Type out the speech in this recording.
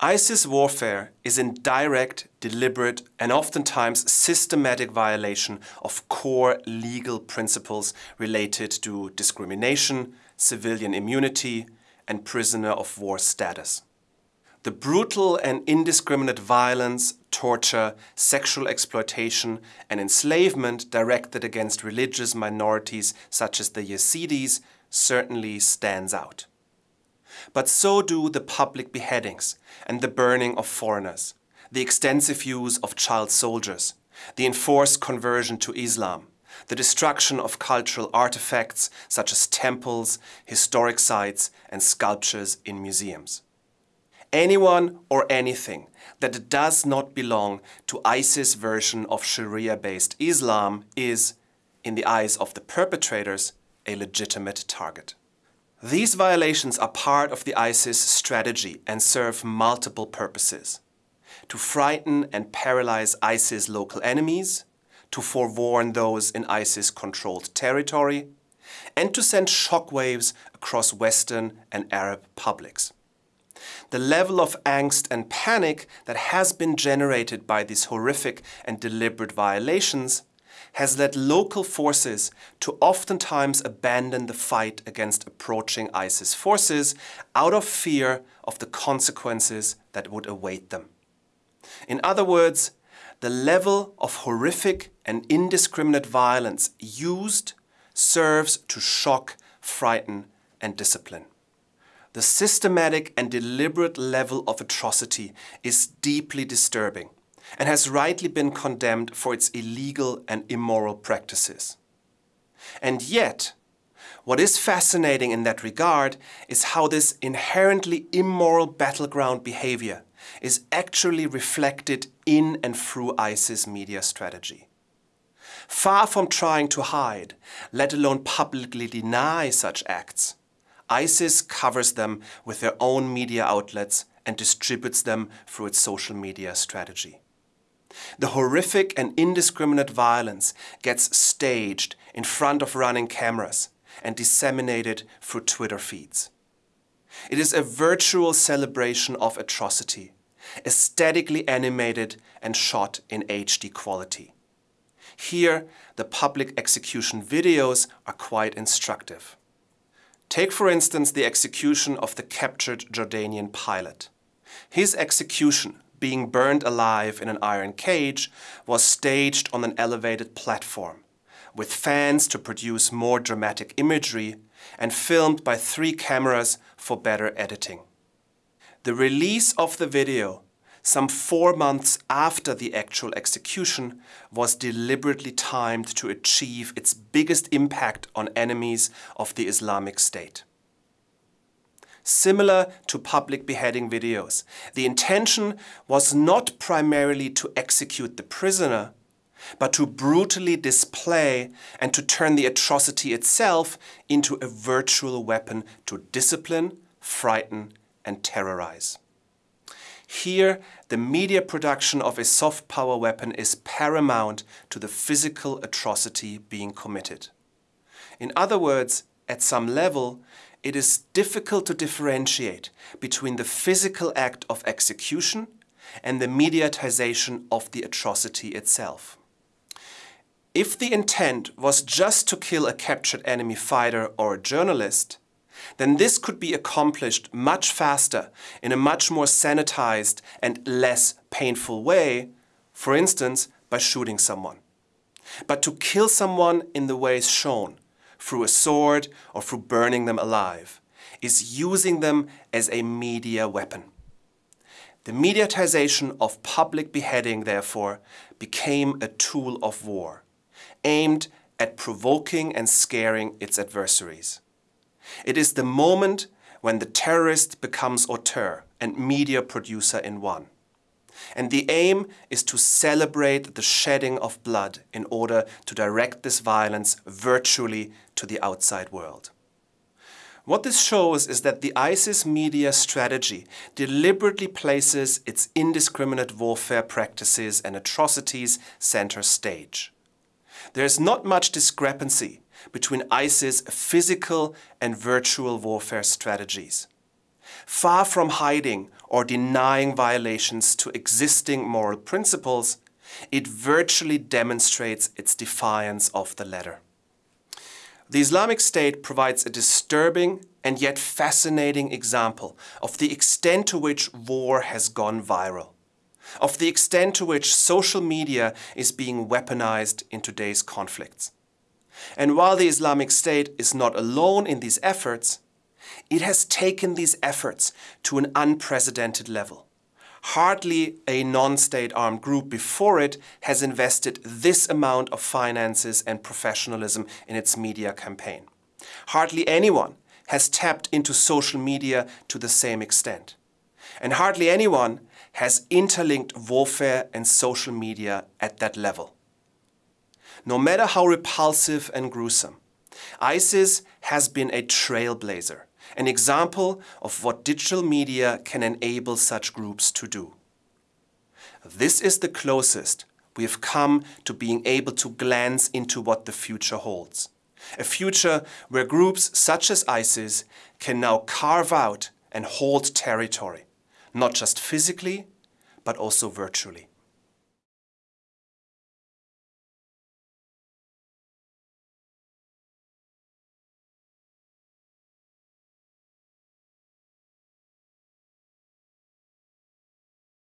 ISIS warfare is in direct, deliberate and oftentimes systematic violation of core legal principles related to discrimination, civilian immunity and prisoner of war status. The brutal and indiscriminate violence, torture, sexual exploitation and enslavement directed against religious minorities such as the Yazidis certainly stands out. But so do the public beheadings and the burning of foreigners, the extensive use of child soldiers, the enforced conversion to Islam, the destruction of cultural artifacts such as temples, historic sites and sculptures in museums. Anyone or anything that does not belong to ISIS version of Sharia-based Islam is, in the eyes of the perpetrators, a legitimate target. These violations are part of the ISIS strategy and serve multiple purposes. To frighten and paralyze ISIS local enemies, to forewarn those in ISIS-controlled territory, and to send shockwaves across Western and Arab publics. The level of angst and panic that has been generated by these horrific and deliberate violations has led local forces to oftentimes abandon the fight against approaching ISIS forces out of fear of the consequences that would await them. In other words, the level of horrific and indiscriminate violence used serves to shock, frighten and discipline. The systematic and deliberate level of atrocity is deeply disturbing and has rightly been condemned for its illegal and immoral practices. And yet, what is fascinating in that regard is how this inherently immoral battleground behavior is actually reflected in and through ISIS media strategy. Far from trying to hide, let alone publicly deny such acts, ISIS covers them with their own media outlets and distributes them through its social media strategy. The horrific and indiscriminate violence gets staged in front of running cameras and disseminated through Twitter feeds. It is a virtual celebration of atrocity, aesthetically animated and shot in HD quality. Here, the public execution videos are quite instructive. Take for instance the execution of the captured Jordanian pilot. His execution being burned alive in an iron cage, was staged on an elevated platform, with fans to produce more dramatic imagery and filmed by three cameras for better editing. The release of the video, some four months after the actual execution, was deliberately timed to achieve its biggest impact on enemies of the Islamic State similar to public beheading videos. The intention was not primarily to execute the prisoner, but to brutally display and to turn the atrocity itself into a virtual weapon to discipline, frighten and terrorize. Here, the media production of a soft power weapon is paramount to the physical atrocity being committed. In other words, at some level, it is difficult to differentiate between the physical act of execution and the mediatization of the atrocity itself. If the intent was just to kill a captured enemy fighter or a journalist, then this could be accomplished much faster in a much more sanitized and less painful way, for instance, by shooting someone. But to kill someone in the ways shown, through a sword or through burning them alive, is using them as a media weapon. The mediatization of public beheading, therefore, became a tool of war, aimed at provoking and scaring its adversaries. It is the moment when the terrorist becomes auteur and media producer in one. And the aim is to celebrate the shedding of blood in order to direct this violence virtually to the outside world. What this shows is that the ISIS media strategy deliberately places its indiscriminate warfare practices and atrocities center stage. There is not much discrepancy between ISIS physical and virtual warfare strategies. Far from hiding or denying violations to existing moral principles, it virtually demonstrates its defiance of the latter. The Islamic State provides a disturbing and yet fascinating example of the extent to which war has gone viral, of the extent to which social media is being weaponized in today's conflicts. And while the Islamic State is not alone in these efforts, it has taken these efforts to an unprecedented level. Hardly a non-state armed group before it has invested this amount of finances and professionalism in its media campaign. Hardly anyone has tapped into social media to the same extent. And hardly anyone has interlinked warfare and social media at that level. No matter how repulsive and gruesome, ISIS has been a trailblazer an example of what digital media can enable such groups to do. This is the closest we have come to being able to glance into what the future holds. A future where groups such as ISIS can now carve out and hold territory, not just physically, but also virtually.